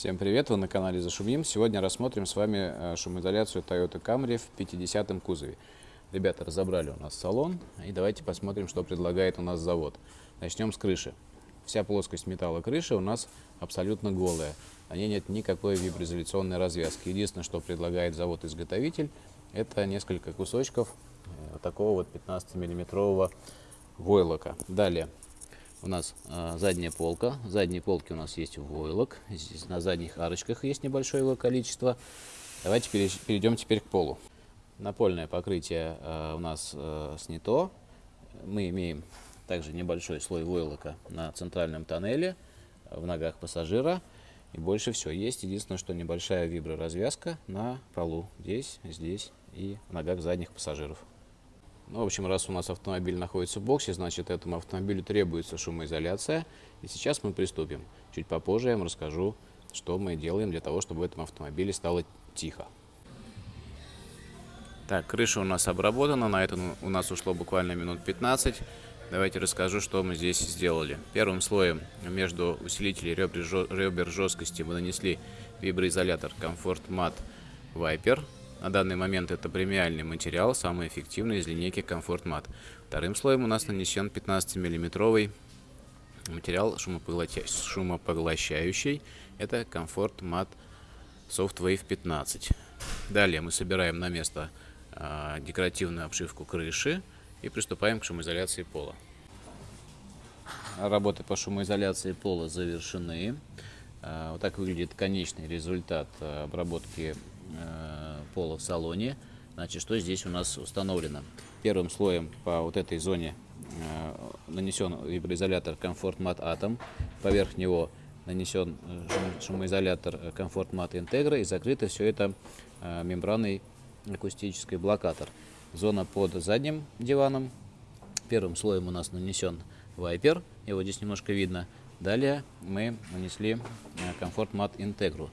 Всем привет, вы на канале Зашумим. Сегодня рассмотрим с вами э, шумоизоляцию Toyota Camry в 50-м кузове. Ребята разобрали у нас салон и давайте посмотрим, что предлагает у нас завод. Начнем с крыши. Вся плоскость металла крыши у нас абсолютно голая. На ней нет никакой виброизоляционной развязки. Единственное, что предлагает завод-изготовитель, это несколько кусочков э, такого вот 15-миллиметрового войлока. Далее у нас э, задняя полка. В задней полке у нас есть войлок. Здесь на задних арочках есть небольшое его количество. Давайте перейдем теперь к полу. Напольное покрытие э, у нас э, снято. Мы имеем также небольшой слой войлока на центральном тоннеле, в ногах пассажира. И больше все. Есть единственное, что небольшая виброразвязка на полу. Здесь, здесь и в ногах задних пассажиров. Ну, в общем, раз у нас автомобиль находится в боксе, значит, этому автомобилю требуется шумоизоляция. И сейчас мы приступим. Чуть попозже я вам расскажу, что мы делаем для того, чтобы в этом автомобиле стало тихо. Так, крыша у нас обработана, на это у нас ушло буквально минут 15. Давайте расскажу, что мы здесь сделали. Первым слоем между усилителей ребер жесткости мы нанесли виброизолятор Comfort Mat Viper на данный момент это премиальный материал, самый эффективный из линейки Comfort Mat. Вторым слоем у нас нанесен 15 миллиметровый материал шумопоглощающий. Это Comfort Mat Soft Wave 15. Далее мы собираем на место э, декоративную обшивку крыши и приступаем к шумоизоляции пола. Работы по шумоизоляции пола завершены. Э, вот так выглядит конечный результат обработки Э, пола в салоне. Значит, что здесь у нас установлено? Первым слоем по вот этой зоне э, нанесен виброизолятор Comfort Mat Atom. Поверх него нанесен э, шумоизолятор Comfort Mat Integra и закрыто все это мембраной акустической блокатор. Зона под задним диваном. Первым слоем у нас нанесен вайпер, его здесь немножко видно. Далее мы нанесли Comfort Mat Integru.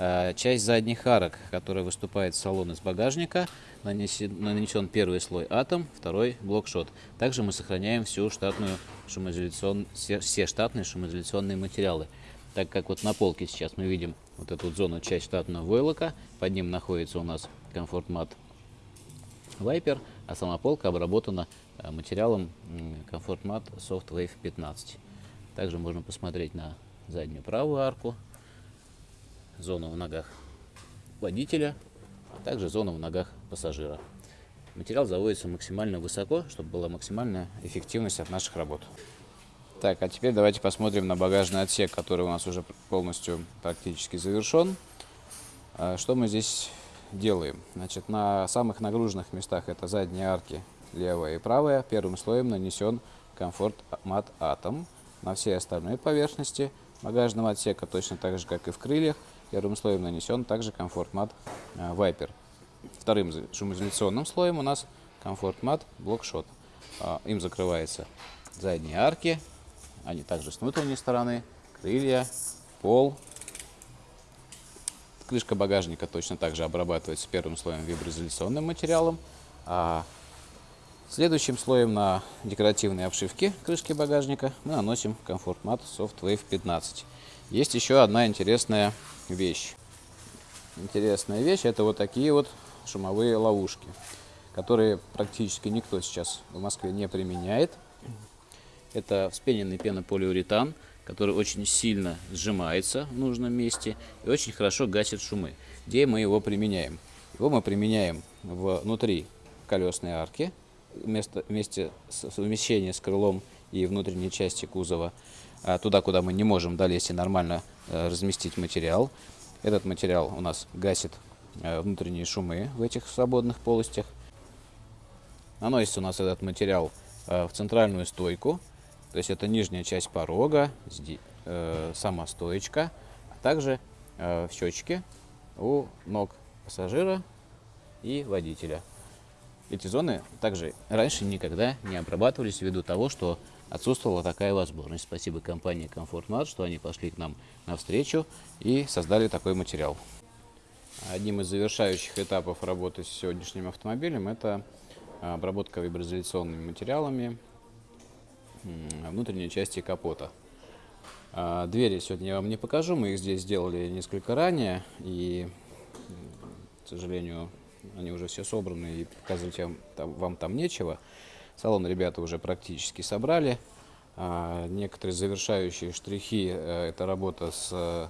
Э, часть задних арок, которая выступает с салона из багажника, нанесен, первый слой атом, второй блокшот. Также мы сохраняем всю штатную шумоизоляцион, все, все штатные шумоизоляционные материалы. Так как вот на полке сейчас мы видим вот эту вот зону, часть штатного войлока, под ним находится у нас Mat Viper, а сама полка обработана э, материалом Mat Soft Wave 15. Также можно посмотреть на заднюю правую арку, зону в ногах водителя, а также зону в ногах пассажира. Материал заводится максимально высоко, чтобы была максимальная эффективность от наших работ. Так, а теперь давайте посмотрим на багажный отсек, который у нас уже полностью практически завершен. А, что мы здесь делаем? Значит, на самых нагруженных местах это задние арки, левая и правая. Первым слоем нанесен комфорт мат атом. На всей остальной поверхности багажного отсека, точно так же, как и в крыльях, Первым слоем нанесен также комфорт мат э, Viper. Вторым шумоизоляционным слоем у нас комфорт мат блокшот. А, им закрываются задние арки, они также с внутренней стороны, крылья, пол. Крышка багажника точно так же обрабатывается первым слоем виброизоляционным материалом. А следующим слоем на декоративной обшивке крышки багажника мы наносим комфорт мат Soft Wave 15. Есть еще одна интересная вещь. Интересная вещь это вот такие вот шумовые ловушки, которые практически никто сейчас в Москве не применяет. Это вспененный пенополиуретан, который очень сильно сжимается в нужном месте и очень хорошо гасит шумы. Где мы его применяем? Его мы применяем внутри колесной арки, вместо, вместе с совмещением с крылом и внутренней части кузова, туда, куда мы не можем долезть и нормально Э, разместить материал. Этот материал у нас гасит э, внутренние шумы в этих свободных полостях. Наносится у нас этот материал э, в центральную стойку, то есть это нижняя часть порога, сама стоечка, а также в щечке у ног пассажира и водителя. Эти зоны также раньше никогда не обрабатывались ввиду того, что отсутствовала такая возможность. Спасибо компании Comfort что они пошли к нам навстречу и создали такой материал. Одним из завершающих этапов работы с сегодняшним автомобилем это обработка виброизоляционными материалами внутренней части капота. А, Двери сегодня я вам не покажу, мы их здесь сделали несколько ранее, и, к сожалению, они уже все собраны, и показывать вам там, вам там нечего. Салон ребята уже практически собрали. А, Некоторые завершающие штрихи э, – это работа с э,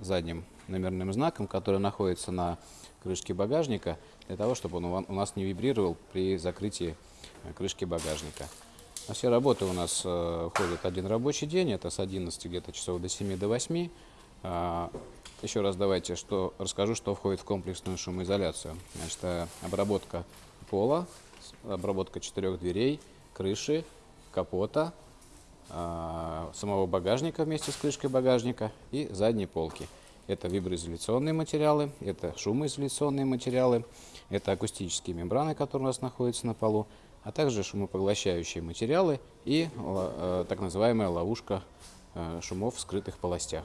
задним номерным знаком, который находится на крышке багажника, для того, чтобы он у нас не вибрировал при закрытии э, крышки багажника. На все работы у нас входит один рабочий день, это с 11 где-то часов до 7 до 8. А, еще раз давайте что, расскажу, что входит в комплексную шумоизоляцию. Значит, обработка пола, обработка четырех дверей, крыши, капота, а, самого багажника вместе с крышкой багажника и задней полки. Это виброизоляционные материалы, это шумоизоляционные материалы, это акустические мембраны, которые у нас находятся на полу, а также шумопоглощающие материалы и ла- э, так называемая ловушка э, шумов в скрытых полостях.